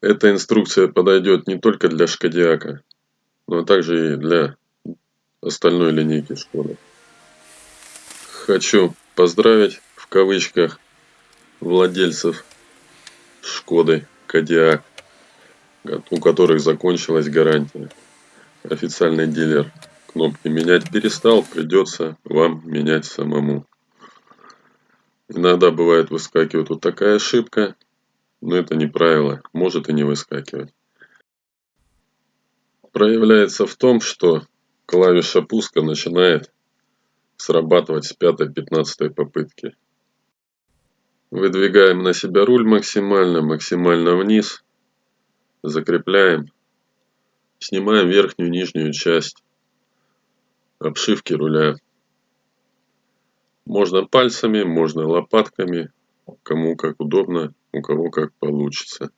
Эта инструкция подойдет не только для Шкодиака, но также и для остальной линейки Шкоды. Хочу поздравить в кавычках владельцев Шкоды Кодиак, у которых закончилась гарантия. Официальный дилер кнопки менять перестал, придется вам менять самому. Иногда бывает выскакивает вот такая ошибка, но это не правило, может и не выскакивать. Проявляется в том, что клавиша пуска начинает срабатывать с 5-15 попытки. Выдвигаем на себя руль максимально, максимально вниз. Закрепляем. Снимаем верхнюю нижнюю часть обшивки руля. Можно пальцами, можно лопатками, кому как удобно, у кого как получится.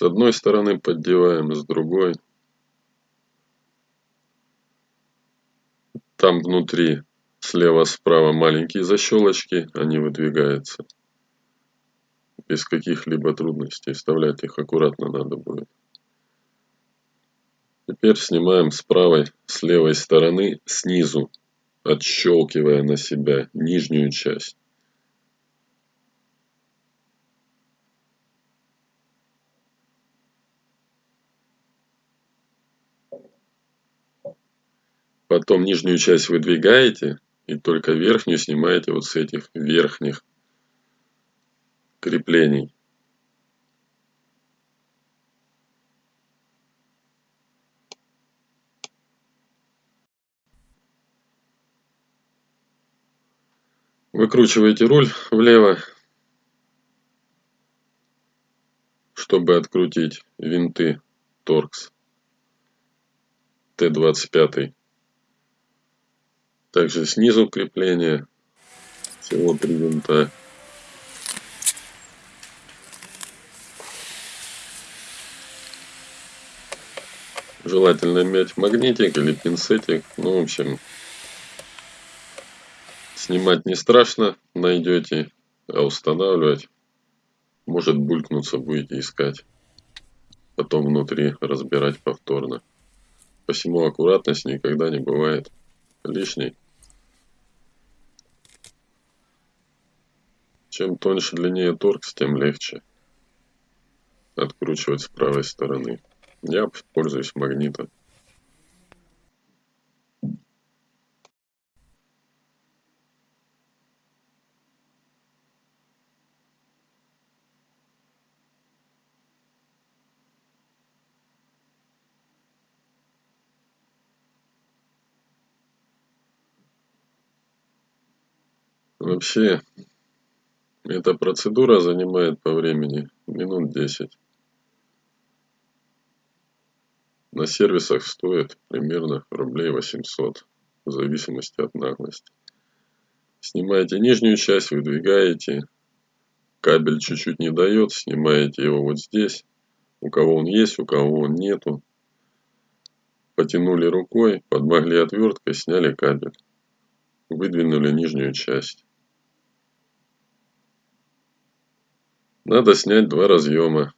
С одной стороны поддеваем, с другой. Там внутри слева-справа маленькие защелочки, они выдвигаются. Без каких-либо трудностей. Вставлять их аккуратно надо будет. Теперь снимаем с правой, с левой стороны, снизу, отщелкивая на себя нижнюю часть. Потом нижнюю часть выдвигаете и только верхнюю снимаете вот с этих верхних креплений. Выкручиваете руль влево, чтобы открутить винты торкс Т-25. Также снизу крепление. Всего три винта. Желательно иметь магнитик или пинцетик. Ну, в общем, снимать не страшно, найдете, а устанавливать может булькнуться, будете искать. Потом внутри разбирать повторно. Посему аккуратность никогда не бывает лишний. Чем тоньше, длиннее торкс, тем легче откручивать с правой стороны. Я пользуюсь магнитом. Вообще, эта процедура занимает по времени минут 10. На сервисах стоит примерно рублей 800, в зависимости от наглости. Снимаете нижнюю часть, выдвигаете, кабель чуть-чуть не дает, снимаете его вот здесь, у кого он есть, у кого он нету. Потянули рукой, подмогли отверткой, сняли кабель, выдвинули нижнюю часть. Надо снять два разъема.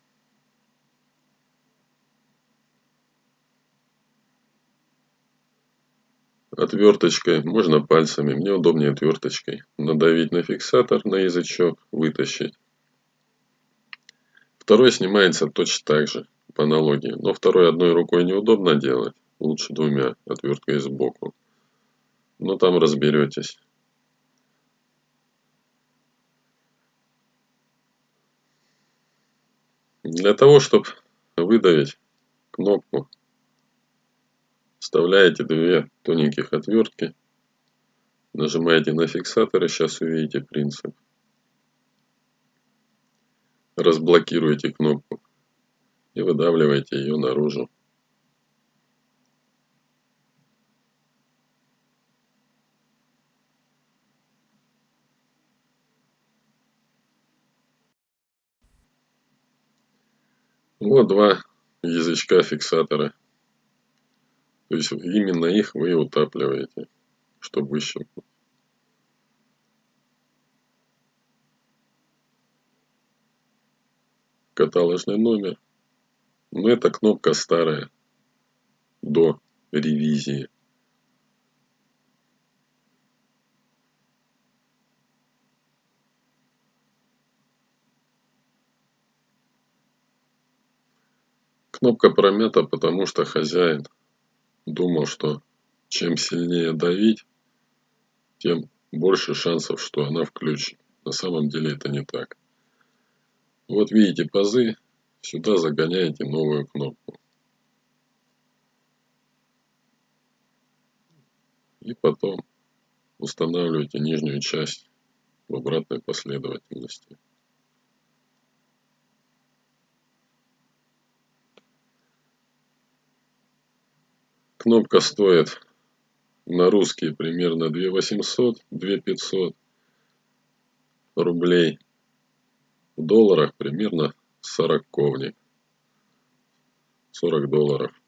Отверточкой, можно пальцами, мне удобнее отверточкой. Надавить на фиксатор, на язычок, вытащить. Второй снимается точно так же, по аналогии. Но второй одной рукой неудобно делать. Лучше двумя, отверткой сбоку. Но там разберетесь. Для того, чтобы выдавить кнопку, вставляете две тоненьких отвертки, нажимаете на фиксатор и сейчас увидите принцип. Разблокируете кнопку и выдавливаете ее наружу. Вот два язычка фиксатора То есть именно их вы утапливаете, чтобы выщелкнуть. Каталожный номер. Но эта кнопка старая, до ревизии. Кнопка промята, потому что хозяин думал, что чем сильнее давить, тем больше шансов, что она включит. На самом деле это не так. Вот видите пазы, сюда загоняете новую кнопку. И потом устанавливаете нижнюю часть в обратной последовательности. Кнопка стоит на русские примерно 2 800, 2 500 рублей. В долларах примерно 40 ковник. 40 долларов.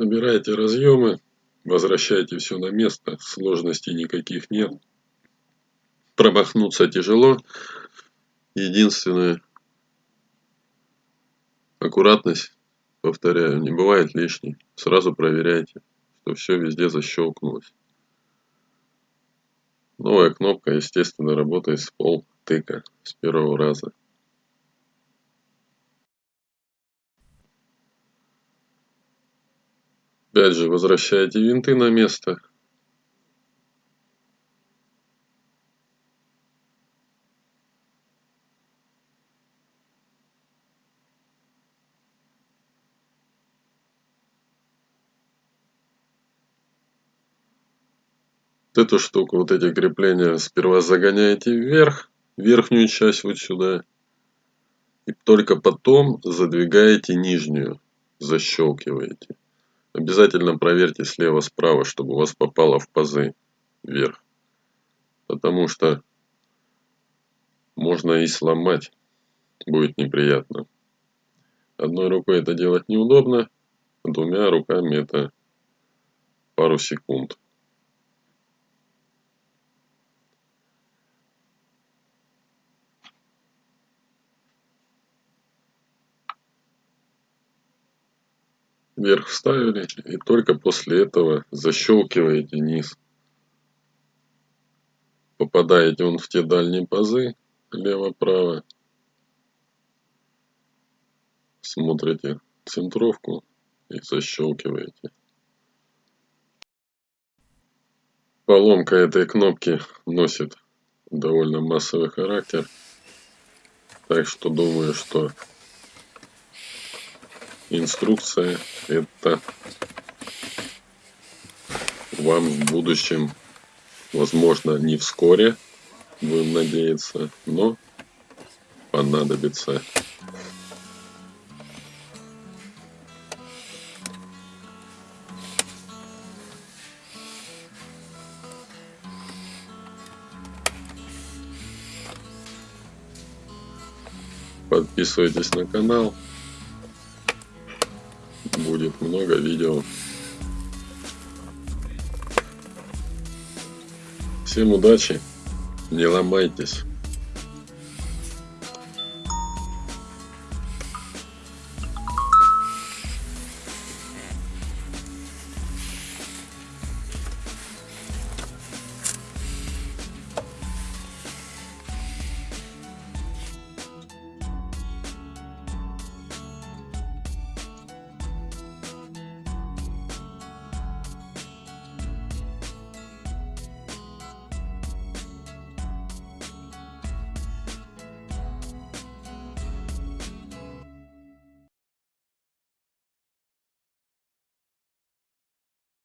Собираете разъемы, возвращаете все на место, сложностей никаких нет. Промахнуться тяжело. Единственное, аккуратность, повторяю, не бывает лишней. Сразу проверяйте, что все везде защелкнулось. Новая кнопка, естественно, работает с пол тыка с первого раза. Опять же возвращаете винты на место. Эту штуку, вот эти крепления сперва загоняете вверх, верхнюю часть вот сюда. И только потом задвигаете нижнюю, защелкиваете. Обязательно проверьте слева-справа, чтобы у вас попало в пазы вверх. Потому что можно и сломать. Будет неприятно. Одной рукой это делать неудобно. Двумя руками это пару секунд. Вверх вставили и только после этого защелкиваете низ. Попадаете он в те дальние пазы, лево-право. Смотрите центровку и защелкиваете. Поломка этой кнопки носит довольно массовый характер. Так что думаю, что инструкция это вам в будущем возможно не вскоре будем надеяться но понадобится. Подписывайтесь на канал много видео. Всем удачи, не ломайтесь.